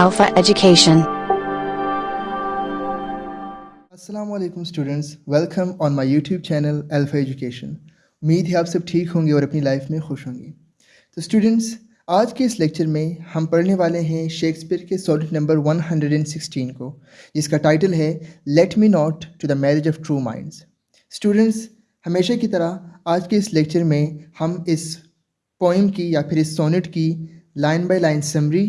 Alpha Education. अस्सलाम वालेकुम students welcome on my YouTube channel Alpha Education उम्मीद है आप सब ठीक होंगे और अपनी लाइफ में खुश होंगे तो स्टूडेंट्स आज के इस लेक्चर में हम पढ़ने वाले हैं शेक्सपियर के सोनेट नंबर 116 को जिसका टाइटल है let me not to the marriage of true minds students हमेशा की तरह आज के इस लेक्चर में हम इस पोइम की या फिर इस सोनेट की लाइन बाय लाइन समरी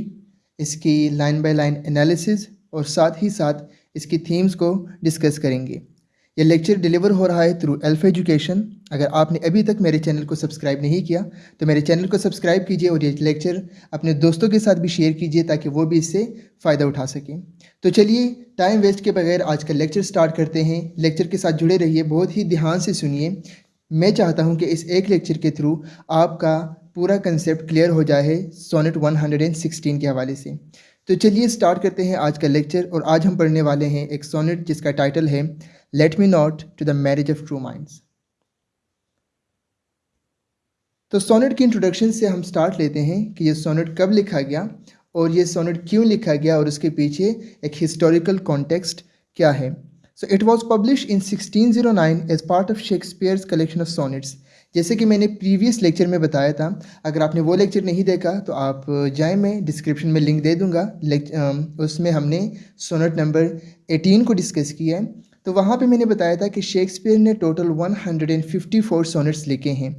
इसकी लाइन बाय लाइन एनालिसिस और साथ ही साथ इसकी थीम्स को डिस्कस करेंगे। यह लेक्चर डिलीवर हो रहा है थ्रू एल्फ एजुकेशन अगर आपने अभी तक मेरे चैनल को सब्सक्राइब नहीं किया तो मेरे चैनल को सब्सक्राइब कीजिए और ये लेक्चर अपने दोस्तों के साथ भी शेयर कीजिए ताकि वो भी इससे फ़ायदा उठा सकें। तो चलिए टाइम वेस्ट के बगैर आज का लेक्चर स्टार्ट करते हैं। लेक्चर के साथ जुड़े रहिए, बहुत ही ध्यान से सुनिए। मैं चाहता हूँ कि इस एक लेक्चर के थ्रू आपका पूरा कंसेप्ट क्लियर हो जाए सोनेट 116 के हवाले से। तो चलिए स्टार्ट करते हैं आज का लेक्चर और आज हम पढ़ने वाले हैं एक सोनेट जिसका टाइटल है let me not to the marriage of true minds तो सोनेट की इंट्रोडक्शन से हम स्टार्ट लेते हैं कि ये सोनेट कब लिखा गया और ये सोनेट क्यों लिखा गया और उसके पीछे एक हिस्टोरिकल कॉन्टेक्स्ट क्या है। So it was publish in 1609 as part of Shakespeare's collection of sonnets जैसे कि मैंने प्रीवियस लेक्चर में बताया था, अगर आपने वो लेक्चर नहीं देखा तो आप जाए, मैं डिस्क्रिप्शन में लिंक दे दूँगा। उसमें हमने सोनेट नंबर 18 को डिस्कस किया है। तो वहाँ पे मैंने बताया था कि शेक्सपियर ने टोटल 154 सोनेट्स लिखे हैं।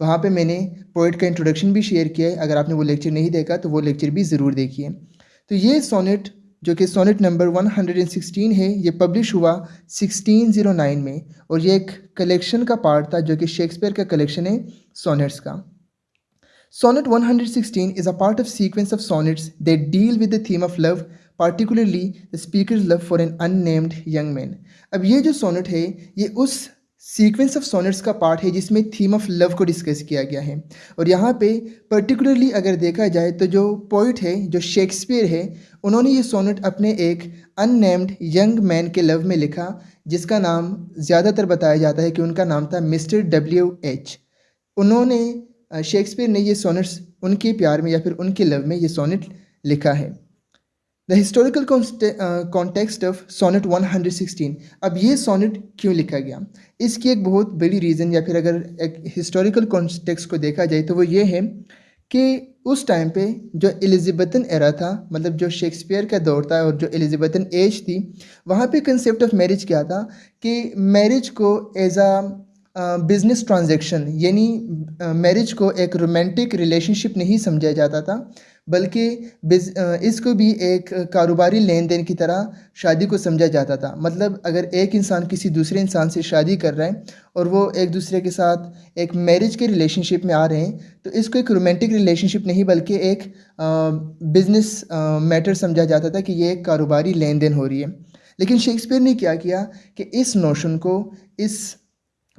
वहाँ पे मैंने पोइट का इंट्रोडक्शन भी शेयर किया है। अगर आपने वो लेक्चर नहीं देखा तो वो लेक्चर भी ज़रूर देखिए। तो ये सोनेट जो कि सोनेट नंबर 116 है, ये पब्लिश हुआ 1609 में और ये एक कलेक्शन का पार्ट था जो कि शेक्सपियर का कलेक्शन है सोनेट्स का। Sonnet 116 is a part of sequence of sonnets they deal with the theme of love particularly the speaker's love for an unnamed young man अब ये जो सोनेट है, ये उस सीक्वेंस ऑफ़ सोनेट्स का पार्ट है जिसमें थीम ऑफ़ लव को डिस्कस किया गया है। और यहाँ पे पर्टिकुलरली अगर देखा जाए तो जो पोइट है, जो शेक्सपियर है, उन्होंने ये सोनेट अपने एक अननेम्ड यंग मैन के लव में लिखा, जिसका नाम ज़्यादातर बताया जाता है कि उनका नाम था मिस्टर डब्ल्यू एच उन्होंने शेक्सपियर ने ये सोनेट्स उनके प्यार में या फिर उनके लव में ये सोनेट लिखा है। The historical context of sonnet 116 अब ये सोनेट क्यों लिखा गया? इसकी एक बहुत बड़ी रीज़न या फिर अगर एक हिस्टोरिकल कॉन्टेक्स्ट को देखा जाए तो वो ये है कि उस टाइम पे जो एलिज़ाबेथन एरा था मतलब जो शेक्सपियर का दौर था और जो एलिज़ाबेथन एज थी, वहाँ पे कंसेप्ट ऑफ़ मैरिज क्या था? कि मैरिज को एज आ बिज़नेस ट्रांजेक्शन यानी मैरिज को एक रोमांटिक रिलेशनशिप नहीं समझा जाता था बल्कि इसको भी एक कारोबारी लेन देन की तरह शादी को समझा जाता था। मतलब अगर एक इंसान किसी दूसरे इंसान से शादी कर रहा है और वो एक दूसरे के साथ एक मैरिज के रिलेशनशिप में आ रहे हैं तो इसको एक रोमांटिक रिलेशनशिप नहीं, बल्कि एक बिज़नेस मैटर समझा जाता था कि ये एक कारोबारी लेन देन हो रही है। लेकिन शेक्सपियर ने क्या किया कि इस नोशन को, इस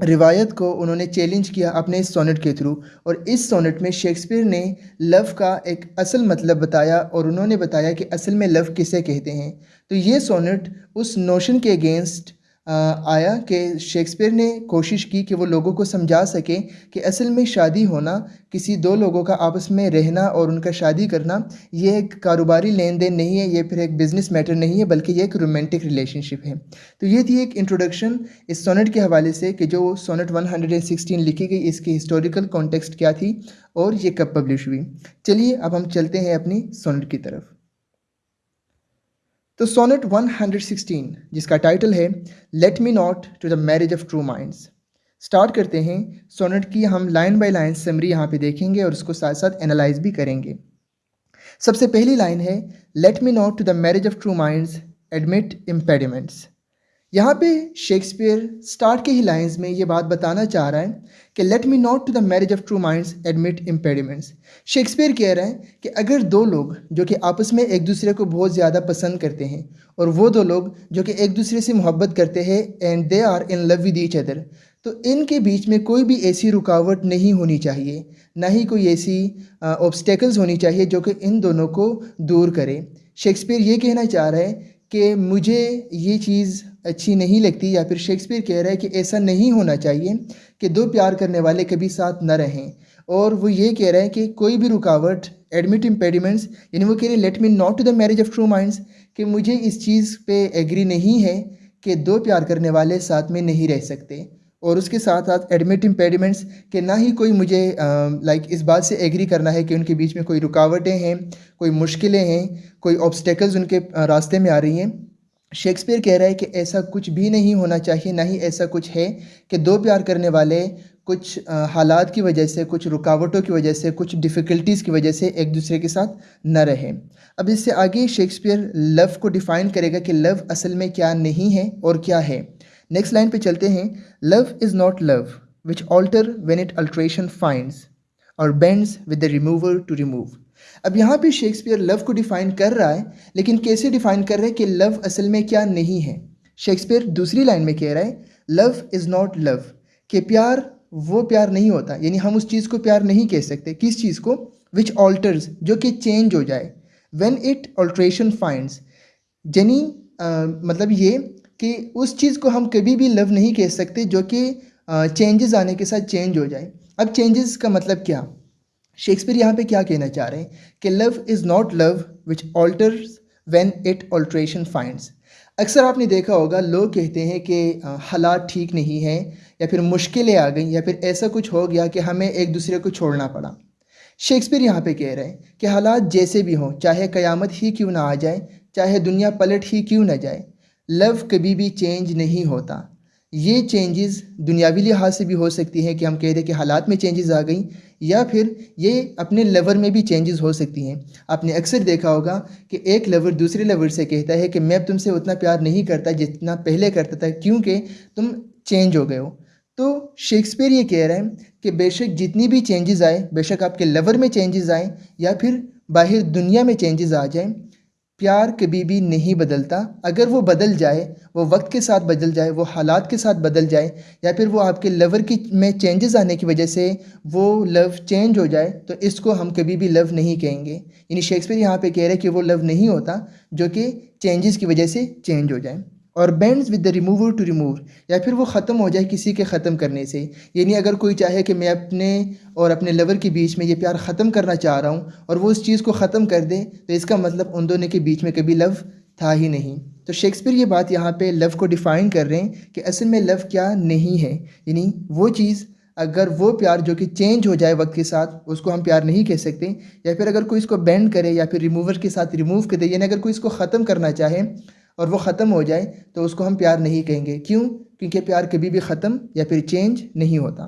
रिवायत को उन्होंने चैलेंज किया अपने इस सोनेट के थ्रू और इस सोनेट में शेक्सपियर ने लव का एक असल मतलब बताया और उन्होंने बताया कि असल में लव किसे कहते हैं। तो ये सोनेट उस नोशन के अगेंस्ट आया कि शेक्सपियर ने कोशिश की कि वो लोगों को समझा सके कि असल में शादी होना, किसी दो लोगों का आपस में रहना और उनका शादी करना, ये एक कारोबारी लेन देन नहीं है, ये फिर एक बिज़नेस मैटर नहीं है, बल्कि ये एक रोमांटिक रिलेशनशिप है। तो ये थी एक इंट्रोडक्शन इस सोनेट के हवाले से कि जो सोनेट 116 लिखी गई, इसकी हिस्टोरिकल कॉन्टेक्स्ट क्या थी और ये कब पब्लिश हुई। चलिए, अब हम चलते हैं अपनी सोनेट की तरफ़। तो सोनेट 116 जिसका टाइटल है let me not to the marriage of true minds start करते हैं सोनेट की हम लाइन बाय लाइन समरी यहाँ पे देखेंगे और उसको साथ साथ एनालाइज भी करेंगे। सबसे पहली लाइन है let me not to the marriage of true minds admit impediments यहाँ पे शेक्सपियर स्टार्ट के ही लाइंस में ये बात बताना चाह रहा है कि let me not to the marriage of true minds admit impediments Shakespeare कह रहे हैं कि अगर दो लोग जो कि आपस में एक दूसरे को बहुत ज़्यादा पसंद करते हैं और वो दो लोग जो कि एक दूसरे से मोहब्बत करते हैं and they are in love with each other तो इनके बीच में कोई भी ऐसी रुकावट नहीं होनी चाहिए, ना ही कोई ऐसी ऑब्स्टेकल्स होनी चाहिए जो कि इन दोनों को दूर करे। शेक्सपियर ये कहना चाह रहे हैं कि मुझे ये चीज़ अच्छी नहीं लगती या फिर शेक्सपियर कह रहा है कि ऐसा नहीं होना चाहिए कि दो प्यार करने वाले कभी साथ न रहें। और वो ये कह रहा है कि कोई भी रुकावट एडमिट इम्पेडिमेंट्स यानी वो कह रहे हैं let me not to the marriage of true minds कि मुझे इस चीज़ पे एग्री नहीं है कि दो प्यार करने वाले साथ में नहीं रह सकते। और उसके साथ साथ एडमिट इम्पेडिमेंट्स के ना ही कोई मुझे लाइक इस बात से एग्री करना है कि उनके बीच में कोई रुकावटें हैं, कोई मुश्किलें हैं, कोई ऑब्स्टेकल्स उनके रास्ते में आ रही हैं। शेक्सपियर कह रहा है कि ऐसा कुछ भी नहीं होना चाहिए, ना ही ऐसा कुछ है कि दो प्यार करने वाले कुछ हालात की वजह से, कुछ रुकावटों की वजह से, कुछ डिफ़िकल्टीज़ की वजह से एक दूसरे के साथ न रहें। अब इससे आगे शेक्सपियर लव को डिफ़ाइन करेगा कि लव असल में क्या नहीं है और क्या है। नेक्स्ट लाइन पे चलते हैं। Love is not love which alter when it alteration finds or bends with the remover to remove अब यहाँ पे शेक्सपियर लव को डिफ़ाइन कर रहा है, लेकिन कैसे डिफ़ाइन कर रहा है कि लव असल में क्या नहीं है? शेक्सपियर दूसरी लाइन में कह रहा है लव इज़ नॉट लव कि प्यार वो प्यार नहीं होता, यानी हम उस चीज़ को प्यार नहीं कह सकते। किस चीज़ को? विच ऑल्टर्स जो कि चेंज हो जाए। वेन इट ऑल्ट्रेशन फाइंड्स जनी मतलब ये कि उस चीज़ को हम कभी भी लव नहीं कह सकते जो कि चेंजेस आने के साथ चेंज हो जाए। अब चेंजेस का मतलब क्या? शेक्सपियर यहाँ पे क्या कहना चाह रहे हैं? कि love is not love which alters when it alteration finds अक्सर आपने देखा होगा, लोग कहते हैं कि हालात ठीक नहीं हैं, या फिर मुश्किलें आ गई, या फिर ऐसा कुछ हो गया कि हमें एक दूसरे को छोड़ना पड़ा। शेक्सपियर यहाँ पे कह रहे हैं कि हालात जैसे भी हों, चाहे क़यामत ही क्यों ना आ जाए, चाहे दुनिया पलट ही क्यों ना जाए लव कभी भी चेंज नहीं होता। ये चेंजेस दुनियावी लिहाज से भी हो सकती हैं कि हम कह दें कि हालात में चेंजेस आ गई, या फिर ये अपने लवर में भी चेंजेस हो सकती हैं। आपने अक्सर देखा होगा कि एक लवर दूसरे लवर से कहता है कि मैं तुमसे उतना प्यार नहीं करता जितना पहले करता था, क्योंकि तुम चेंज हो गए हो। तो शेक्सपियर ये कह रहे हैं कि बेशक जितनी भी चेंजेस आए, बेशक आपके लवर में चेंजेस आए, या फिर बाहर दुनिया में चेंजेस आ जाएँ प्यार कभी भी नहीं बदलता। अगर वो बदल जाए, वो वक्त के साथ बदल जाए, वो हालात के साथ बदल जाए, या फिर वो आपके लवर की में चेंजेस आने की वजह से वो लव चेंज हो जाए तो इसको हम कभी भी लव नहीं कहेंगे। यानी शेक्सपियर यहाँ पे कह रहे हैं कि वो लव नहीं होता, जो कि चेंजेस की वजह से चेंज हो जाए। Or bends with the remover to remove या फिर वो ख़त्म हो जाए किसी के ख़त्म करने से। यानी अगर कोई चाहे कि मैं अपने और अपने लवर के बीच में ये प्यार ख़त्म करना चाह रहा हूँ और वो उस चीज़ को ख़त्म कर दे तो इसका मतलब उन दोनों के बीच में कभी लव था ही नहीं। तो शेक्सपियर ये बात यहाँ पे लव को डिफ़ाइन कर रहे हैं कि असल में लव क्या नहीं है। यानी वो चीज़, अगर वो प्यार जो कि चेंज हो जाए वक्त के साथ, उसको हम प्यार नहीं कह सकते, या फिर अगर कोई इसको बैंड करे या फिर रिमूवर के साथ रिमूव कर दे, यानी अगर कोई इसको ख़त्म करना चाहे और वो ख़त्म हो जाए तो उसको हम प्यार नहीं कहेंगे। क्यों? क्योंकि प्यार कभी भी ख़त्म या फिर चेंज नहीं होता।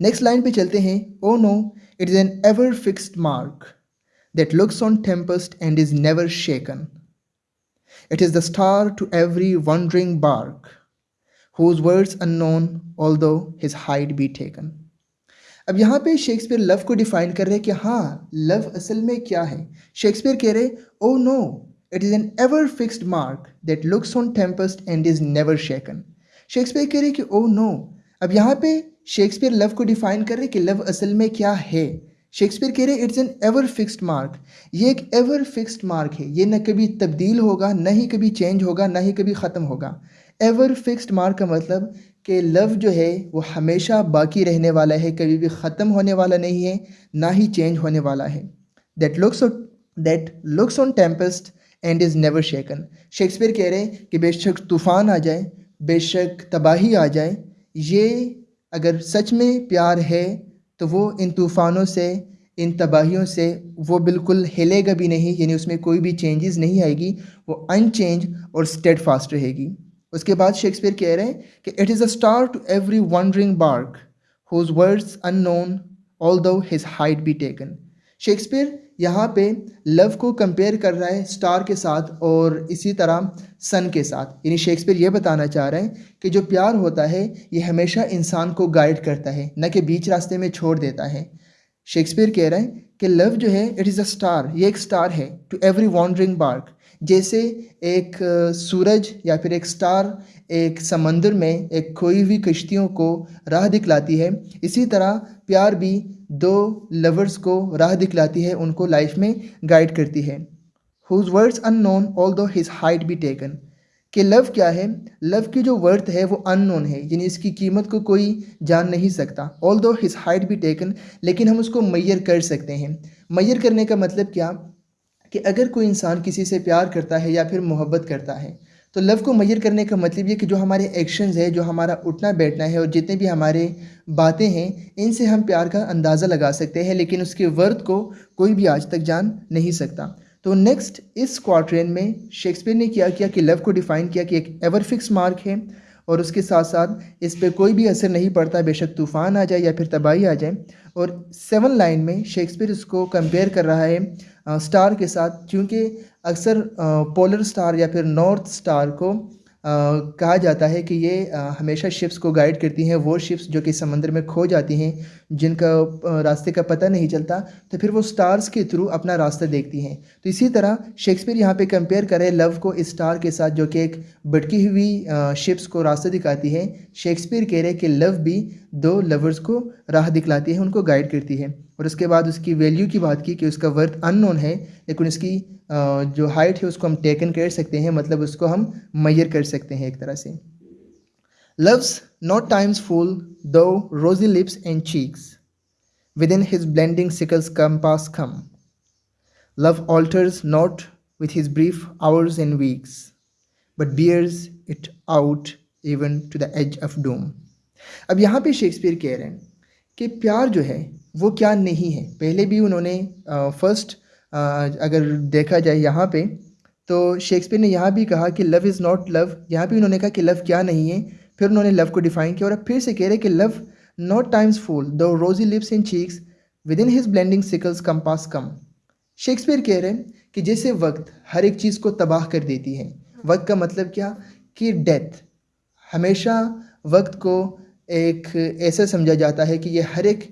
नेक्स्ट लाइन पे चलते हैं। O no it is an ever fixed mark that looks on tempest and is never shaken it is the star to every wandering bark whose words unknown although his height be taken अब यहाँ पे Shakespeare love को define कर रहे हैं कि हाँ love असल में क्या है? शेक्सपियर कह रहे O no It is an ever fixed mark that looks on tempest and is never shaken. Shakespeare कह रहे कि ओ oh नो अब यहाँ पे शेक्सपियर लव को डिफाइन कर रहे कि लव असल में क्या है. शेक्सपियर कह रहे it's an ever fixed mark ये एक एवर फिक्स्ड मार्क है। ये न कभी तब्दील होगा, न ही कभी चेंज होगा, न ही कभी ख़त्म होगा। एवर फिक्स्ड मार्क का मतलब कि लव जो है, वो हमेशा बाकी रहने वाला है, कभी भी ख़त्म होने वाला नहीं है, ना ही चेंज होने वाला है। That looks that looks on tempest and is never shaken Shakespeare कह रहे हैं कि बेशक तूफ़ान आ जाए, बेशक तबाही आ जाए, ये अगर सच में प्यार है तो वो इन तूफ़ानों से, इन तबाहियों से वो बिल्कुल हिलेगा भी नहीं, यानी उसमें कोई भी चेंजेस नहीं आएगी, वो अनचेंज और स्टेड फास्ट रहेगी। उसके बाद शेक्सपियर कह रहे हैं कि it is a star to every wandering bark whose words unknown although his height be taken Shakespeare यहाँ पे लव को कंपेयर कर रहा है स्टार के साथ और इसी तरह सन के साथ। यानी शेक्सपियर ये बताना चाह रहे हैं कि जो प्यार होता है, ये हमेशा इंसान को गाइड करता है, न कि बीच रास्ते में छोड़ देता है। शेक्सपियर कह रहे हैं कि लव जो है इट इज़ अ स्टार ये एक स्टार है टू एवरी वॉन्डरिंग बार्क जैसे एक सूरज या फिर एक स्टार एक समंदर में एक खोई हुई कश्तियों को राह दिखलाती है, इसी तरह प्यार भी दो लवर्स को राह दिखलाती है, उनको लाइफ में गाइड करती है। Whose words unknown although his height be taken कि लव क्या है? लव की जो वर्थ है, वो अननोन है, यानी इसकी कीमत को कोई जान नहीं सकता। ऑल दो हिज हाइट भी टेकन लेकिन हम उसको मैयर कर सकते हैं। मैयर करने का मतलब क्या? कि अगर कोई इंसान किसी से प्यार करता है या फिर मोहब्बत करता है तो लव को मैयर करने का मतलब ये कि जो हमारे एक्शंस है, जो हमारा उठना बैठना है और जितने भी हमारे बातें हैं, इनसे हम प्यार का अंदाज़ा लगा सकते हैं, लेकिन उसके वर्थ को कोई भी आज तक जान नहीं सकता। तो नेक्स्ट इस क्वार्ट्रेन में शेक्सपियर ने क्या किया कि लव को डिफ़ाइन किया कि एक एवर फिक्स मार्क है और उसके साथ साथ इस पर कोई भी असर नहीं पड़ता, बेशक तूफ़ान आ जाए या फिर तबाही आ जाए। और सेवन लाइन में शेक्सपियर इसको कंपेयर कर रहा है स्टार के साथ, क्योंकि अक्सर पोलर स्टार या फिर नॉर्थ स्टार को कहा जाता है कि ये हमेशा शिप्स को गाइड करती हैं। वो शिप्स जो कि समंदर में खो जाती हैं, जिनका रास्ते का पता नहीं चलता तो फिर वो स्टार्स के थ्रू अपना रास्ता देखती हैं। तो इसी तरह शेक्सपियर यहाँ पे कंपेयर करें लव को इस स्टार के साथ, जो कि एक भटकी हुई शिप्स को रास्ता दिखाती है। शेक्सपियर कह रहे हैं कि लव भी दो लवर्स को राह दिखलाती है, उनको गाइड करती है। और उसके बाद उसकी वैल्यू की बात की कि उसका वर्थ अननोन है, लेकिन उसकी जो हाइट है, उसको हम टेकन कर सकते हैं मतलब उसको हम मैयर कर सकते हैं एक तरह से। Loves not time's fool though rosy lips and cheeks within his blending sickles compass come love alters not with his brief hours and weeks but bears it out even to the edge of doom अब यहाँ पे Shakespeare कह रहे हैं कि प्यार जो है, वो क्या नहीं है? पहले भी उन्होंने फ़र्स्ट अगर देखा जाए यहाँ पे तो शेक्सपियर ने यहाँ भी कहा कि लव इज़ नॉट लव यहाँ भी उन्होंने कहा कि लव क्या नहीं है। फिर उन्होंने लव को डिफाइन किया और फिर से कह रहे कि love not time's fool though rosy lips in cheeks within his blending sickles compass come Shakespeare कह रहे हैं कि जैसे वक्त हर एक चीज़ को तबाह कर देती है। वक्त का मतलब क्या? कि डेथ हमेशा वक्त को एक ऐसा समझा जाता है कि ये हर एक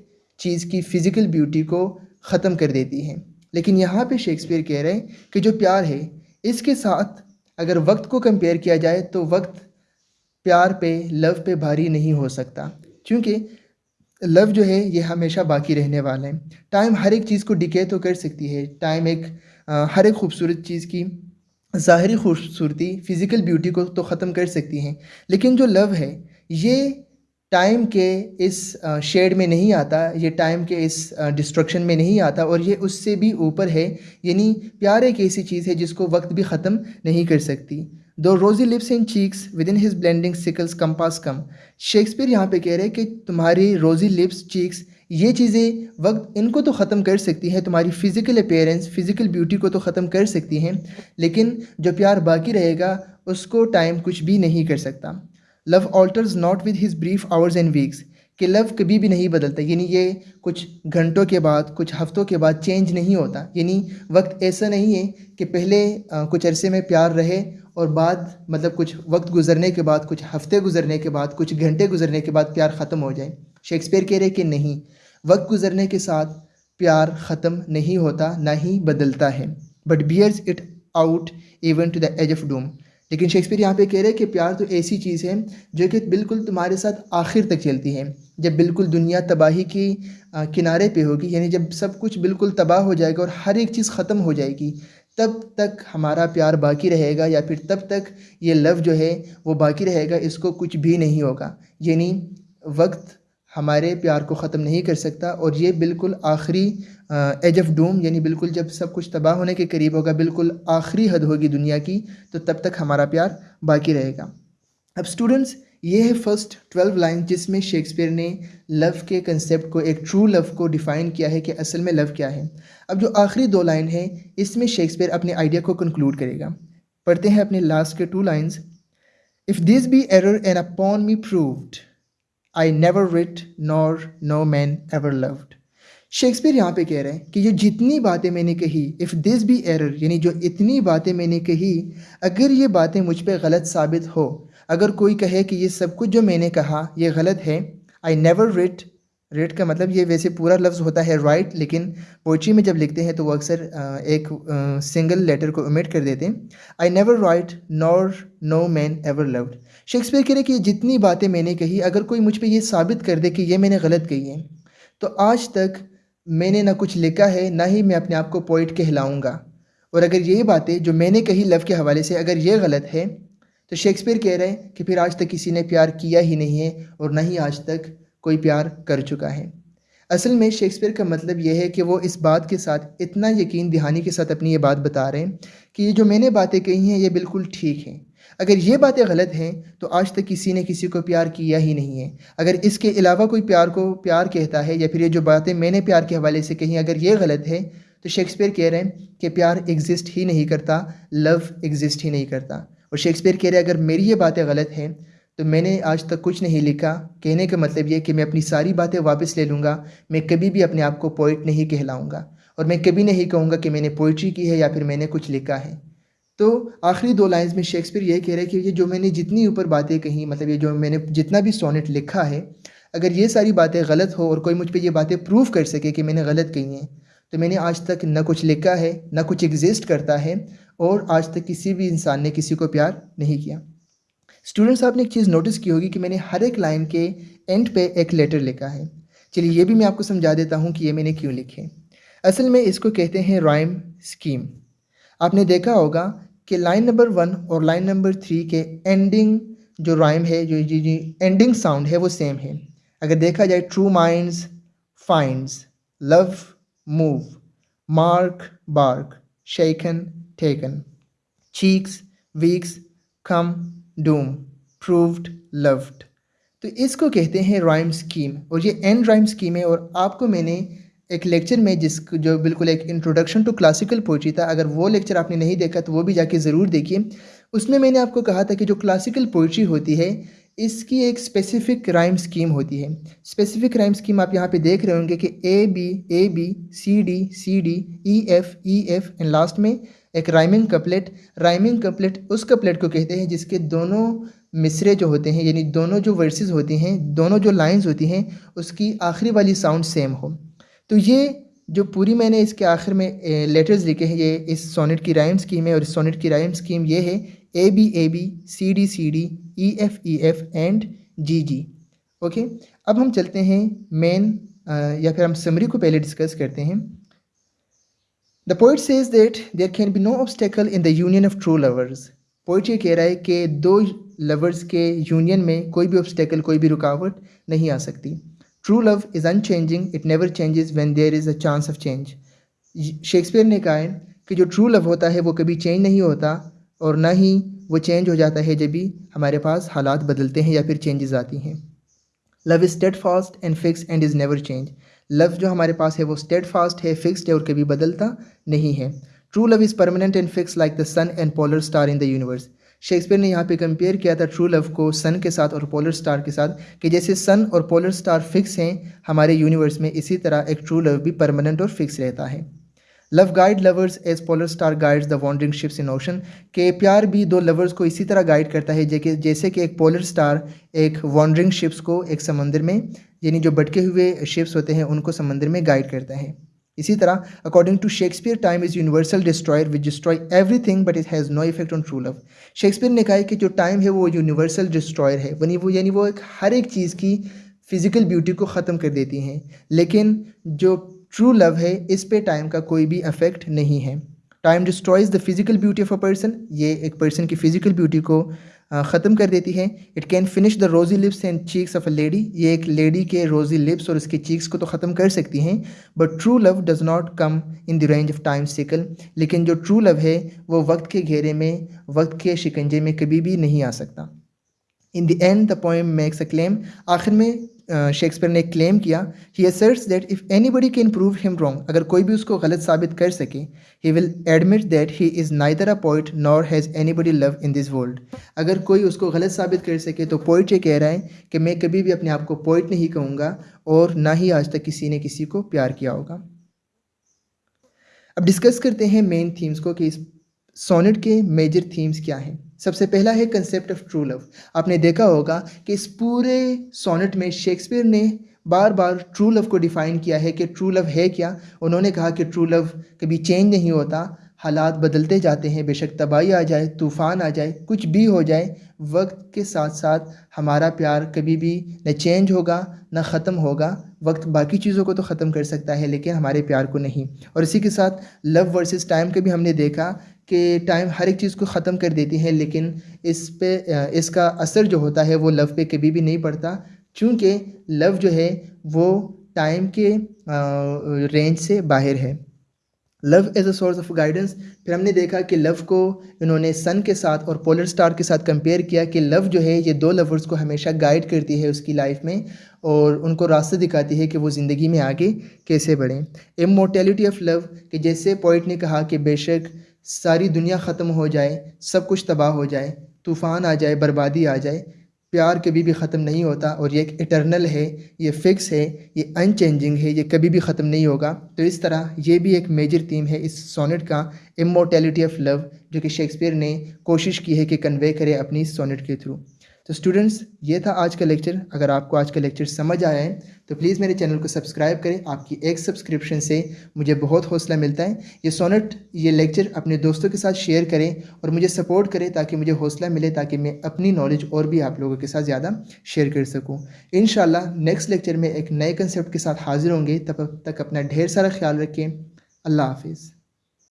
चीज़ की फ़िज़िकल ब्यूटी को ख़त्म कर देती है। लेकिन यहाँ पे शेक्सपियर कह रहे हैं कि जो प्यार है इसके साथ अगर वक्त को कंपेयर किया जाए तो वक्त प्यार पे लव पे भारी नहीं हो सकता। क्योंकि लव जो है ये हमेशा बाकी रहने वाला है। टाइम हर एक चीज़ को डिके तो कर सकती है। टाइम एक आ, हर एक खूबसूरत चीज़ की ज़ाहरी खूबसूरती फ़िज़िकल ब्यूटी को तो ख़त्म कर सकती हैं। लेकिन जो लव है ये टाइम के इस शेड में नहीं आता, ये टाइम के इस डिस्ट्रक्शन में नहीं आता और ये उससे भी ऊपर है, यानी प्यार एक ऐसी चीज़ है जिसको वक्त भी ख़त्म नहीं कर सकती। Though rosy lips in cheeks within his blending sickles compass come Shakespeare यहाँ पे कह रहे हैं कि तुम्हारी रोज़ी लिप्स चीक्स ये चीज़ें वक्त इनको तो ख़त्म कर सकती हैं, तुम्हारी फ़िज़िकल अपेयरेंस फ़िज़िकल ब्यूटी को तो ख़त्म कर सकती हैं, लेकिन जो प्यार बाकी रहेगा, उसको टाइम कुछ भी नहीं कर सकता। Love alters not with his brief hours and weeks कि लव कभी भी नहीं बदलता, यानी ये कुछ घंटों के बाद, कुछ हफ्तों के बाद चेंज नहीं होता, यानी वक्त ऐसा नहीं है कि पहले कुछ अरसे में प्यार रहे और बाद मतलब कुछ वक्त गुजरने के बाद, कुछ हफ़्ते गुजरने के बाद, कुछ घंटे गुजरने के बाद प्यार ख़त्म हो जाए। शेक्सपियर कह रहे कि नहीं, वक्त गुजरने के साथ प्यार ख़त्म नहीं होता, ना ही बदलता है। But bears it out even to the edge of doom लेकिन शेक्सपियर यहाँ पे कह रहे हैं कि प्यार तो ऐसी चीज़ है जो कि बिल्कुल तुम्हारे साथ आखिर तक चलती है। जब बिल्कुल दुनिया तबाही की किनारे पे होगी, यानी जब सब कुछ बिल्कुल तबाह हो जाएगा और हर एक चीज़ ख़त्म हो जाएगी, तब तक हमारा प्यार बाकी रहेगा या फिर तब तक ये लव जो है वो बाकी रहेगा, इसको कुछ भी नहीं होगा। यानी वक्त हमारे प्यार को ख़त्म नहीं कर सकता और ये बिल्कुल आखिरी एज ऑफ़ डूम यानी बिल्कुल जब सब कुछ तबाह होने के करीब होगा, बिल्कुल आखिरी हद होगी दुनिया की तो तब तक हमारा प्यार बाकी रहेगा। अब स्टूडेंट्स ये है फ़र्स्ट ट्वेल्व लाइन जिसमें शेक्सपियर ने लव के कंसेप्ट को, एक ट्रू लव को डिफ़ाइन किया है कि असल में लव क्या है। अब जो आखिरी दो लाइन है, इसमें शेक्सपियर अपने आइडिया को कंक्लूड करेगा। पढ़ते हैं अपने लास्ट के two lines if this be error and upon me proved I never writ nor no man ever loved Shakespeare यहाँ पे कह रहे हैं कि ये जितनी बातें मैंने कही इफ़ दिस बी एरर यानी जो इतनी बातें मैंने कही, अगर ये बातें मुझ पर गलत साबित हो, अगर कोई कहे कि ये सब कुछ जो मैंने कहा, ये गलत है आई नेवर रिट रेट का मतलब ये वैसे पूरा लफ्ज़ होता है राइट लेकिन पोइट्री में जब लिखते हैं तो वो अक्सर एक सिंगल लेटर को उमिट कर देते हैं। I never write nor no man ever loved Shakespeare कह रहे कि जितनी बातें मैंने कही, अगर कोई मुझ पर यह साबित कर दे कि ये मैंने गलत कही है तो आज तक मैंने ना कुछ लिखा है, ना ही मैं अपने आप को पोइट कहलाऊँगा। और अगर ये बातें जो मैंने कही लव के हवाले से अगर ये गलत है तो शेक्सपियर कह रहे हैं कि फिर आज तक किसी ने प्यार किया ही नहीं है, और ना ही आज तक कोई प्यार कर चुका है। असल में शेक्सपियर का मतलब यह है कि वो इस बात के साथ इतना यकीन दहानी के साथ अपनी ये बात बता रहे हैं कि ये जो मैंने बातें कही हैं, ये बिल्कुल ठीक हैं। अगर ये बातें गलत हैं तो आज तक किसी ने किसी को प्यार किया ही नहीं है। अगर इसके अलावा कोई प्यार को प्यार कहता है या फिर ये जो बातें मैंने प्यार के हवाले से कही, अगर ये गलत है तो शेक्सपियर कह रहे हैं कि प्यार एग्जिस्ट ही नहीं करता, लव एग्जिस्ट ही नहीं करता। और शेक्सपियर कह रहे हैं, अगर मेरी ये बातें गलत हैं तो मैंने आज तक कुछ नहीं लिखा। कहने का मतलब ये कि मैं अपनी सारी बातें वापस ले लूँगा। मैं कभी भी अपने आप को पोइट नहीं कहलाऊँगा। और मैं कभी नहीं कहूँगा कि मैंने पोइट्री की है या फिर मैंने कुछ लिखा है। तो आखिरी दो लाइंस में शेक्सपियर ये कह रहे हैं कि ये जो मैंने जितनी ऊपर बातें कही मतलब ये जो मैंने जितना भी सोनेट लिखा है, अगर ये सारी बातें गलत हो और कोई मुझ पर ये बातें प्रूव कर सके कि मैंने गलत कही हैं तो मैंने आज तक न कुछ लिखा है, न कुछ एग्जिस्ट करता है और आज तक किसी भी इंसान ने किसी को प्यार नहीं किया। स्टूडेंट्स आपने एक चीज़ नोटिस की होगी कि मैंने हर एक लाइन के एंड पे एक लेटर लिखा है। चलिए, ये भी मैं आपको समझा देता हूँ कि ये मैंने क्यों लिखे। असल में इसको कहते हैं राइम स्कीम आपने देखा होगा कि लाइन नंबर वन और लाइन नंबर थ्री के एंडिंग जो राइम है, जो जी जी एंडिंग साउंड है, वो सेम है। अगर देखा जाए true minds finds love move mark bark shaken taken cheeks weeks come doom, proved, loved. तो इसको कहते हैं राइम स्कीम और ये एंड राइम स्कीम है और आपको मैंने एक लेक्चर में जिस जो बिल्कुल एक इंट्रोडक्शन टू क्लासिकल पोइट्री था, अगर वो लेक्चर आपने नहीं देखा तो वो भी जाके ज़रूर देखिए। उसमें मैंने आपको कहा था कि जो क्लासिकल पोइट्री होती है, इसकी एक स्पेसिफिक राइम स्कीम होती है। स्पेसिफिक राइम स्कीम आप यहाँ पे देख रहे होंगे कि A B A B C D C D E F E F and last में एक राइमिंग कपलेट राइमिंग कपलेट उस कपलेट को कहते हैं जिसके दोनों मिसरे जो होते हैं, यानी दोनों जो वर्सेस होती हैं, दोनों जो लाइंस होती हैं, उसकी आखिरी वाली साउंड सेम हो। तो ये जो पूरी मैंने इसके आखिर में लेटर्स लिखे हैं, ये इस सोनेट की राइम स्कीम है और इस सोनेट की राइम स्कीम ये है A B A B C D C D E F E F and G G okay अब हम चलते हैं मेन या फिर हम समरी को पहले डिस्कस करते हैं। The poet says that there can be no obstacle in the union of true lovers poet ये कह रहा है कि दो लवर्स के यूनियन में कोई भी ऑब्स्टेकल कोई भी रुकावट नहीं आ सकती true love is unchanging it never changes when there is a chance of change Shakespeare ने कहा है कि जो ट्रू लव होता है वो कभी चेंज नहीं होता और ना ही वो चेंज हो जाता है जब भी हमारे पास हालात बदलते हैं या फिर चेंजेस आती हैं love is steadfast and fix and is never change love जो हमारे पास है वो स्टेड फास्ट है फिक्स्ड है, और कभी बदलता नहीं है। True love is permanent and fix like the sun and polar star in the universe Shakespeare ने यहाँ पे कंपेयर किया था ट्रू लव को सन के साथ और पोलर स्टार के साथ, कि जैसे सन और पोलर स्टार फिक्स हैं, हमारे यूनिवर्स में इसी तरह एक ट्रू लव भी परमानेंट और फिक्स रहता है। Love guide lovers as polar star guides the wandering ships in ocean के प्यार भी दो लवर्स को इसी तरह गाइड करता है, जैसे कि एक पोलर स्टार एक वॉन्डरिंग शिप्स को एक समंदर में यानी जो भटके हुए शिप्स होते हैं, उनको समंदर में गाइड करता है। इसी तरह according to Shakespeare time is universal destroyer which destroy everything but it has no effect on true love Shakespeare ने कहा है कि जो टाइम है, वो यूनिवर्सल डिस्ट्रॉयर है। वनी वो, यानी वो एक, हर एक चीज़ की फ़िज़िकल ब्यूटी को ख़त्म कर देती हैं। लेकिन जो ट्रू लव है, इस पे टाइम का कोई भी अफेक्ट नहीं है। Time destroys the physical beauty of a person ये एक पर्सन की फ़िज़िकल ब्यूटी को ख़त्म कर देती है। It can finish the rosy lips and cheeks of a lady ये एक लेडी के रोज़ी लिप्स और उसके चीक्स को तो ख़त्म कर सकती हैं। But true love does not come in the range of time sickle लेकिन जो ट्रू लव है, वो वक्त के घेरे में, वक्त के शिकंजे में कभी भी नहीं आ सकता। In the end the poem makes a claim आखिर में शेक्सपियर ने क्लेम किया he asserts that if anybody can prove him wrong अगर कोई भी उसको गलत साबित कर सके he will admit that he is neither a poet nor has anybody love in this world अगर कोई उसको गलत साबित कर सके तो पोइट ये कह रहा है कि मैं कभी भी अपने आप को पोइट नहीं कहूँगा और ना ही आज तक किसी ने किसी को प्यार किया होगा। अब डिस्कस करते हैं मेन थीम्स को कि इस सोनेट के मेजर थीम्स क्या हैं। सबसे पहला है कंसेप्ट ऑफ़ ट्रू लव आपने देखा होगा कि इस पूरे सोनेट में शेक्सपियर ने बार बार ट्रू लव को डिफ़ाइन किया है कि ट्रू लव है क्या? उन्होंने कहा कि ट्रू लव कभी चेंज नहीं होता। हालात बदलते जाते हैं। बेशक तबाही आ जाए, तूफ़ान आ जाए, कुछ भी हो जाए, वक्त के साथ साथ हमारा प्यार कभी भी न चेंज होगा, न ख़त्म होगा। वक्त बाकी चीज़ों को तो ख़त्म कर सकता है, लेकिन हमारे प्यार को नहीं। और इसी के साथ लव वर्सेस टाइम के भी हमने देखा कि टाइम हर एक चीज़ को ख़त्म कर देती है, लेकिन इस पे इसका असर जो होता है वो लव पे कभी भी नहीं पड़ता। क्योंकि लव जो है, वो टाइम के रेंज से बाहर है। Love as a source of guidance फिर हमने देखा कि लव को इन्होंने सन के साथ और पोलर स्टार के साथ कंपेयर किया कि लव जो है, ये दो लवर्स को हमेशा गाइड करती है उसकी लाइफ में और उनको रास्ते दिखाती है कि वो ज़िंदगी में आगे कैसे बढ़ें। इमोटेलिटी ऑफ़ लव कि जैसे पोइट ने कहा कि बेशक सारी दुनिया ख़त्म हो जाए, सब कुछ तबाह हो जाए, तूफ़ान आ जाए, बर्बादी आ जाए, प्यार कभी भी ख़त्म नहीं होता और ये एक इटरनल है, ये फ़िक्स है, ये अनचेंजिंग है, ये कभी भी ख़त्म नहीं होगा। तो इस तरह ये भी एक मेजर थीम है इस सोनेट का इमोटेलिटी ऑफ़ लव जो कि शेक्सपियर ने कोशिश की है कि कन्वे करे अपनी सोनेट के थ्रू तो स्टूडेंट्स ये था आज का लेक्चर अगर आपको आज का लेक्चर समझ आया है तो प्लीज़ मेरे चैनल को सब्सक्राइब करें। आपकी एक सब्सक्रिप्शन से मुझे बहुत हौसला मिलता है। ये सोनेट ये लेक्चर अपने दोस्तों के साथ शेयर करें और मुझे सपोर्ट करें ताकि मुझे हौसला मिले, ताकि मैं अपनी नॉलेज और भी आप लोगों के साथ ज़्यादा शेयर कर सकूँ। इन नेक्स्ट लेक्चर में एक नए कंसेप्ट के साथ हाजिर होंगे। तब तक अपना ढेर सारा ख्याल रखें। अल्लाह हाफिज़।